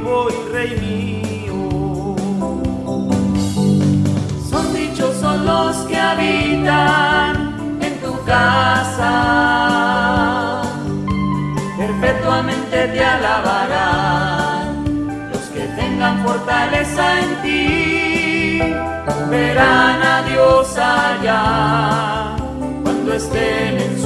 vivo y Rey mío. Son dichosos los que habitan en tu casa, perpetuamente te alabarán. Los que tengan fortaleza en ti, verán a Dios allá cuando estén en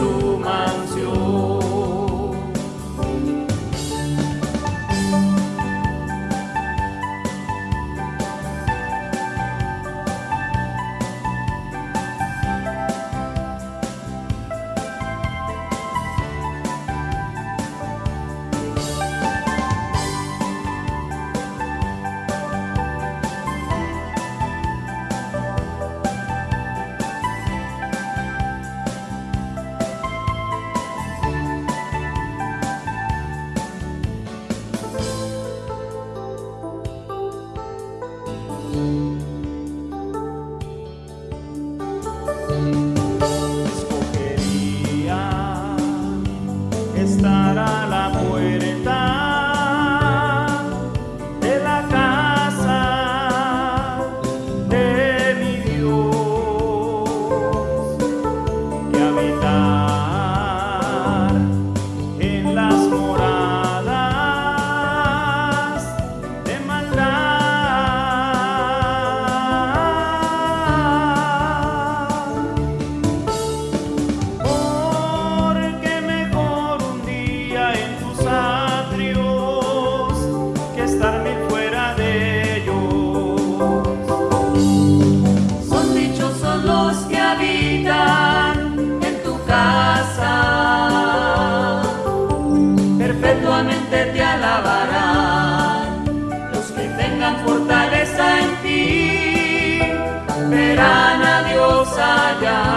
사랑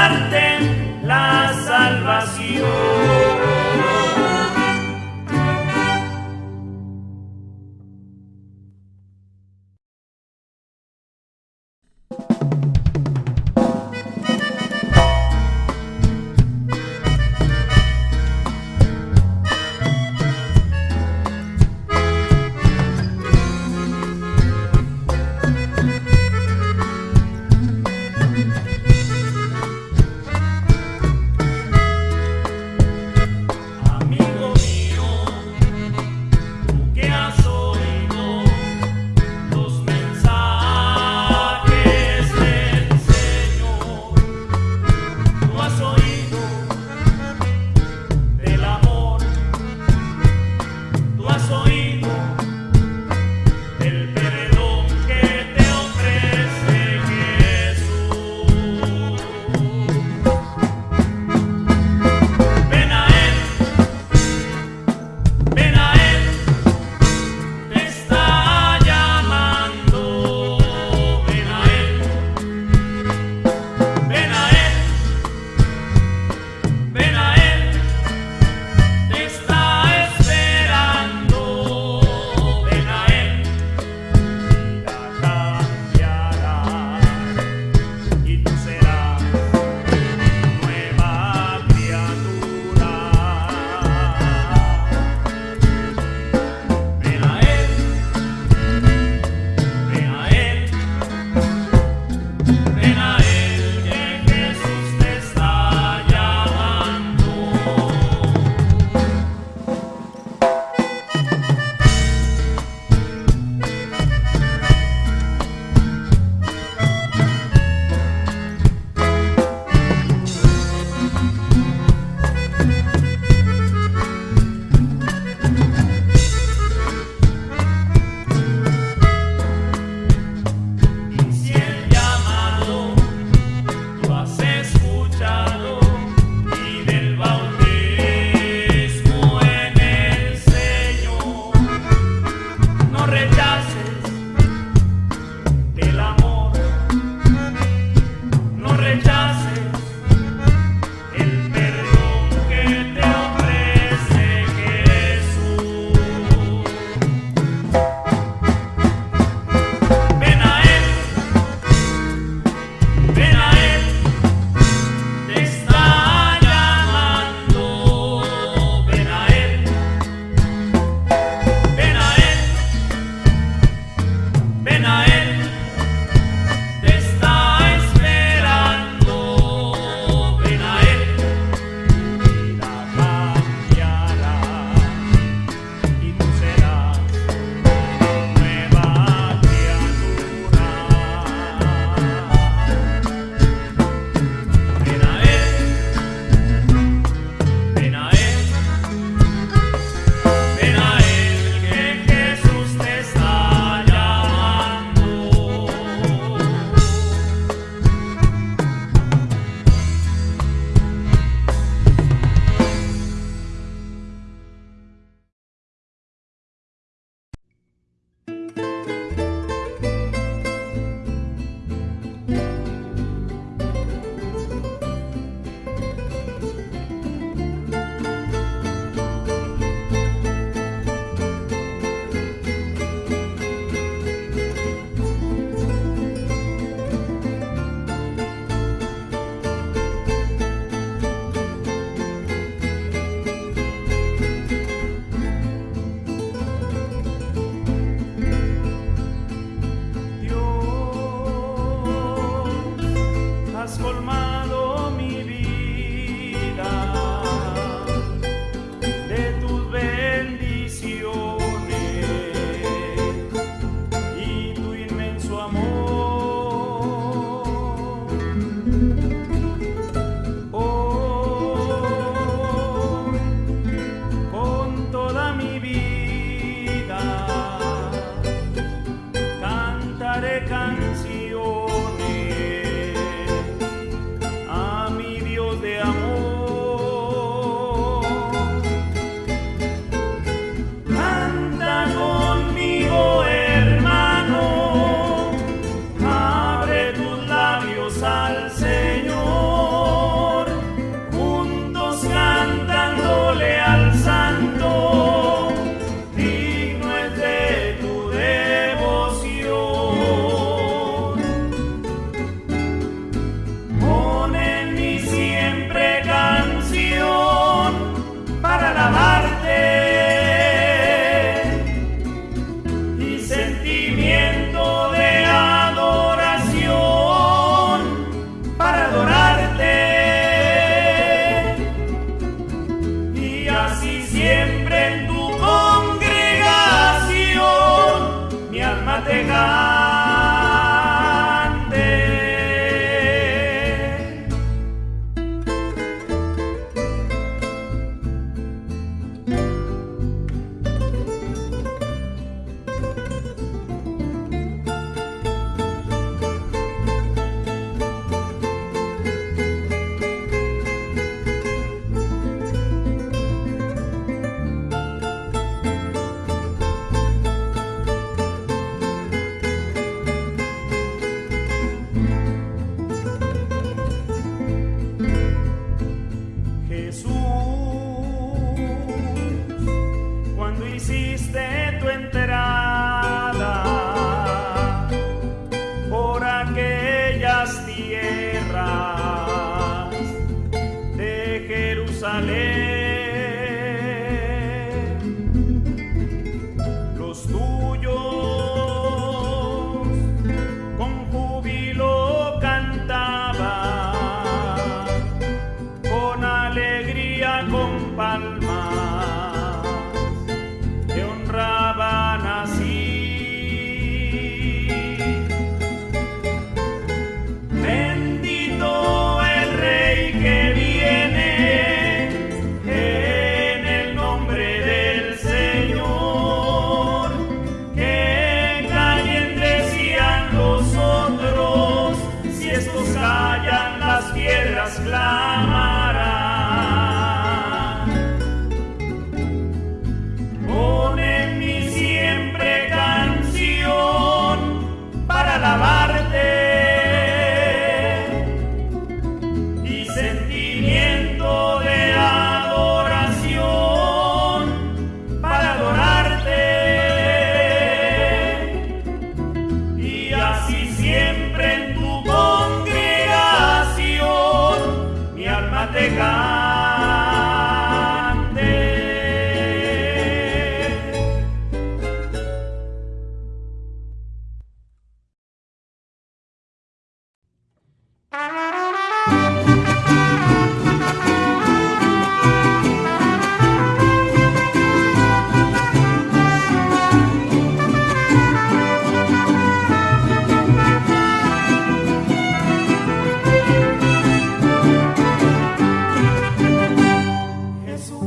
comparten la salvación.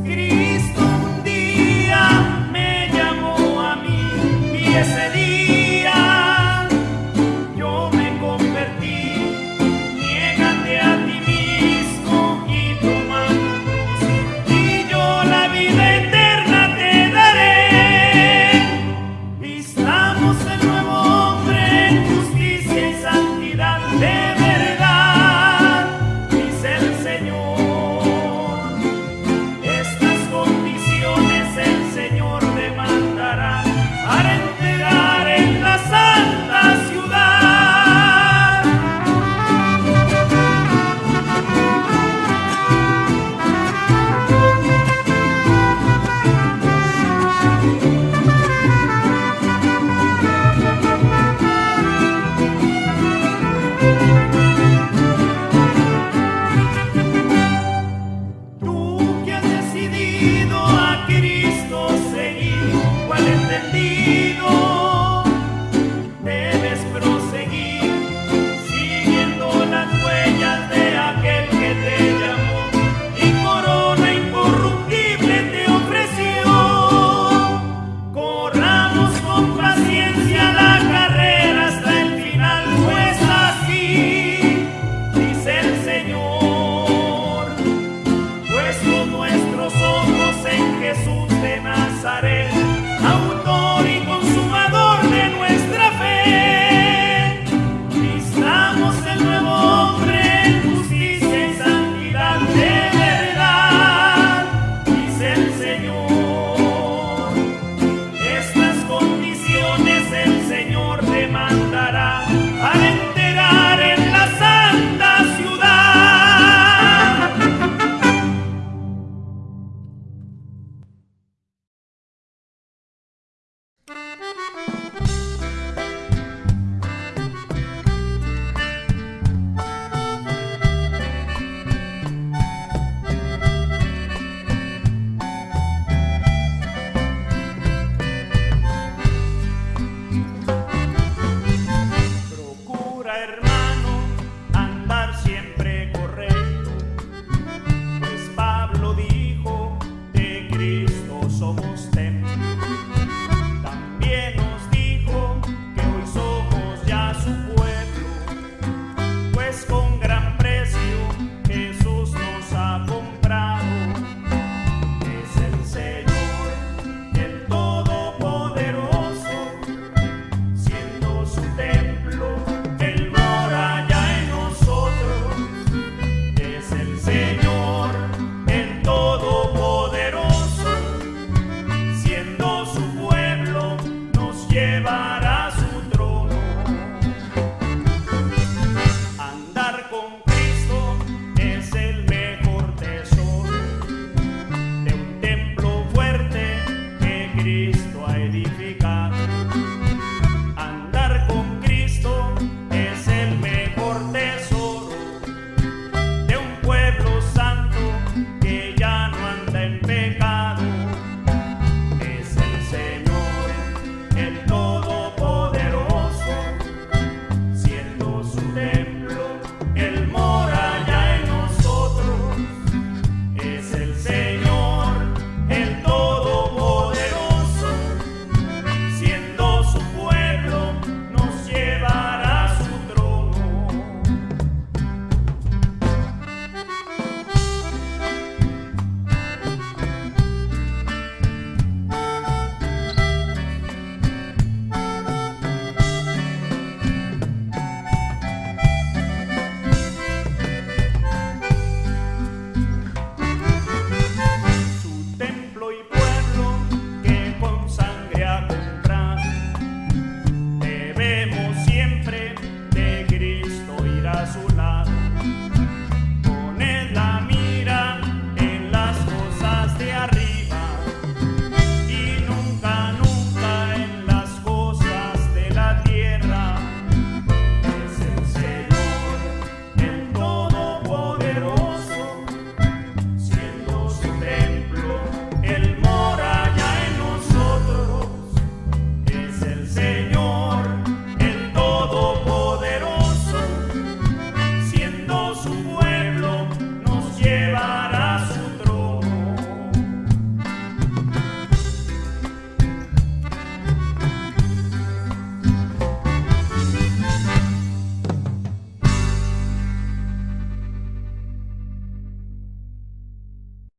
Cristo.